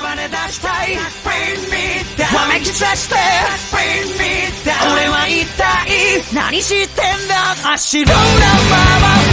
暴れ出したい。Bring me down. わめき散らして。Bring me down. 俺は一体何してんだ。足の白なまま燃